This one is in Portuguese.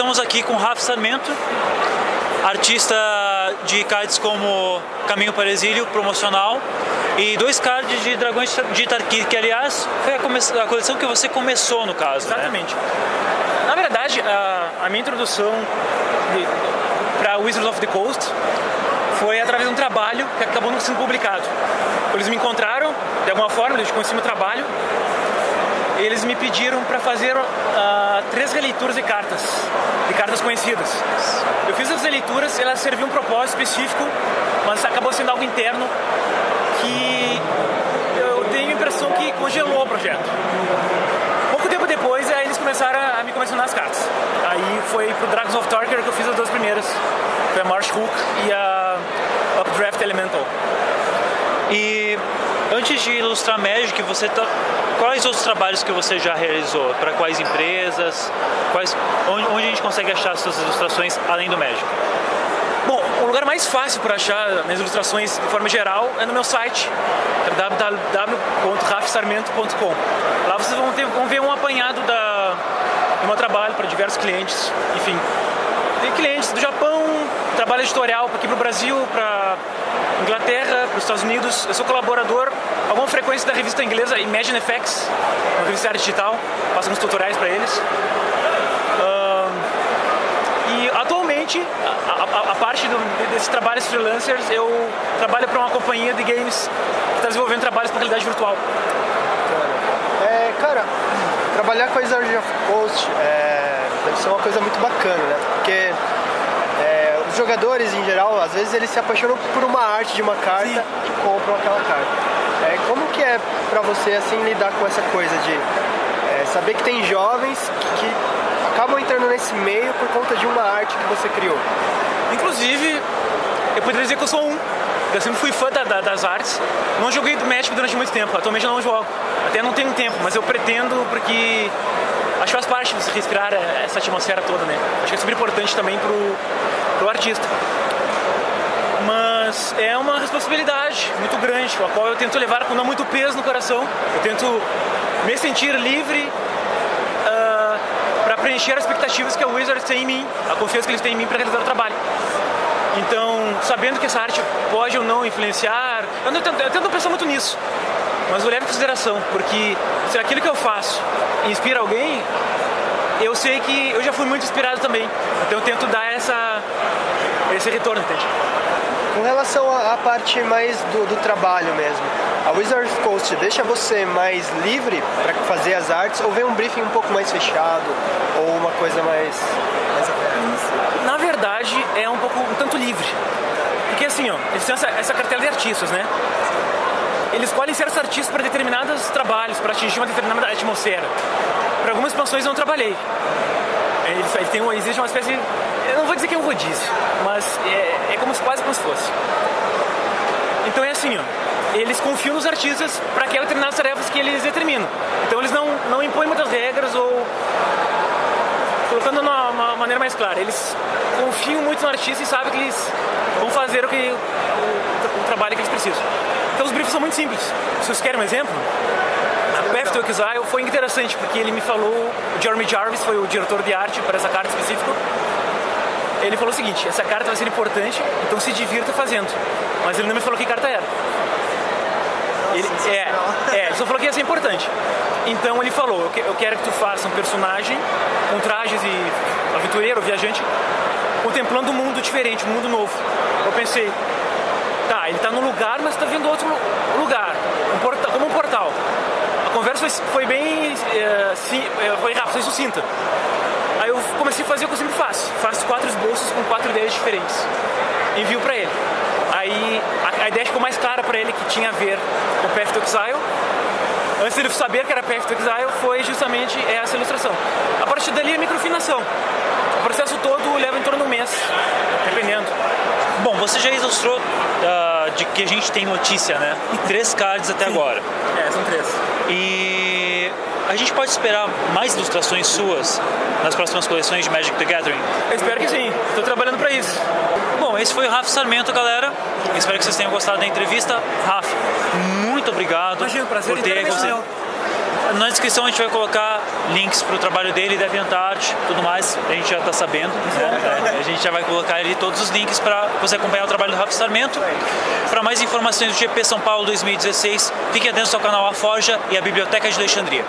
aqui com Rafa Sarmento, artista de cards como Caminho para o Exílio, promocional, e dois cards de Dragões de Tarkir, que aliás foi a, a, coleção que você começou no caso. Né? Exatamente. Né? Na verdade, a, a minha introdução para Wizards of the Coast foi através de um trabalho que acabou não sendo publicado. Eles me encontraram, de alguma forma, eles conheciam meu trabalho, eles me pediram para fazer uh, três releituras de cartas, de cartas conhecidas. Eu fiz as releituras, elas serviam um propósito específico, mas acabou sendo algo interno que eu tenho a impressão que congelou o projeto. Pouco tempo depois, eles começaram a me começar as cartas. Aí foi pro Dragons of Torquer que eu fiz as duas primeiras. Foi a Marsh Hook e a Updraft Elemental. E antes de ilustrar Magic, você tá... quais outros trabalhos que você já realizou? Para quais empresas? Quais... Onde, onde a gente consegue achar suas ilustrações além do Magic? Bom, o lugar mais fácil para achar minhas ilustrações de forma geral é no meu site, é www.rafsarmento.com. Lá vocês vão, ter, vão ver um apanhado da, do meu trabalho para diversos clientes, enfim. Tem clientes do Japão, trabalho editorial aqui para o Brasil, para Inglaterra, para os Estados Unidos. Eu sou colaborador, alguma frequência da revista inglesa Imagine FX, uma revista digital, faço uns tutoriais para eles. e atualmente, a, a, a parte do, desses trabalhos freelancers, eu trabalho para uma companhia de games que está desenvolvendo trabalhos para realidade virtual. É, cara, trabalhar com a of Coast é, deve ser uma coisa muito bacana, né? Porque jogadores em geral, às vezes eles se apaixonam por uma arte de uma carta Sim. e compram aquela carta. É, como que é para você assim lidar com essa coisa de é, saber que tem jovens que, que acabam entrando nesse meio por conta de uma arte que você criou? Inclusive, eu poderia dizer que eu sou um. Eu sempre fui fã da, da, das artes. Não joguei do Magic durante muito tempo. Atualmente eu não jogo. Até não tenho tempo, mas eu pretendo porque acho que faz parte de respirar essa atmosfera toda, né? Acho que é super importante também pro, pro artista. Mas é uma responsabilidade muito grande, a qual eu tento levar com não muito peso no coração. Eu tento me sentir livre uh, ah, para preencher as expectativas que a Wizards tem em mim, a confiança que eles têm em mim para realizar o trabalho. Então, sabendo que essa arte pode ou não influenciar, eu, não, eu tento pensar muito nisso, mas vou levar em consideração, porque se aquilo que eu faço inspira alguém, eu sei que eu já fui muito inspirado também. Então eu tento dar essa, esse retorno, entende? Com relação à parte mais do, do trabalho mesmo, a Wizard Coast deixa você mais livre para fazer as artes ou vem um briefing um pouco mais fechado ou uma coisa mais, mais Na verdade, é um pouco um tanto livre. Porque assim, ó, eles têm essa, essa cartela de artistas, né? Eles escolhem certos artistas para determinados trabalhos, para atingir uma determinada atmosfera. Para algumas expansões eu não trabalhei. Ele, ele tem uma, existe uma espécie, eu não vou dizer que é um rodízio, mas é, é como se, quase como se fosse. Então é assim, ó, eles confiam nos artistas para aquelas determinadas tarefas que eles determinam. Então eles não, não impõem muitas regras ou colocando de uma maneira mais clara, eles confiam muito no artista e sabem que eles vão fazer o, que, o, o trabalho que eles precisam. Então os briefs são muito simples. Se vocês querem um exemplo, Path to foi interessante porque ele me falou, o Jeremy Jarvis foi o diretor de arte para essa carta específica. Ele falou o seguinte: essa carta vai ser importante, então se divirta fazendo. Mas ele não me falou que carta era. Ele, é, é, ele só falou que ia ser importante. Então ele falou: eu quero que tu faça um personagem com trajes e aventureiro, viajante, contemplando um mundo diferente, um mundo novo. Eu pensei, tá, ele está num lugar, mas está vindo outro lugar, um porta, como um portal conversa foi, foi bem. É, sim, é, foi rápido, foi sucinta. Aí eu comecei a fazer o que eu sempre faço: faço quatro esboços com quatro ideias diferentes. Envio pra ele. Aí a, a ideia ficou mais clara pra ele que tinha a ver com Path to Exile. Antes dele saber que era Path to Exile, foi justamente essa ilustração. A partir dali, a microfinação. O processo todo leva em torno de um mês, dependendo. Bom, você já ilustrou uh, de que a gente tem notícia, né? Três cards até agora. É, são três. E a gente pode esperar mais ilustrações suas nas próximas coleções de Magic the Gathering? Eu espero que sim, estou trabalhando para isso. Bom, esse foi o Rafa Sarmento, galera. Espero que vocês tenham gostado da entrevista. Rafa, muito obrigado Imagina, por ter Na descrição a gente vai colocar links para o trabalho dele, DeviantArt, tudo mais, a gente já está sabendo. Né? A gente já vai colocar ali todos os links para você acompanhar o trabalho do Rafa Sarmento. Para mais informações do GP São Paulo 2016, fiquem atentos ao canal A Forja e a Biblioteca de Alexandria.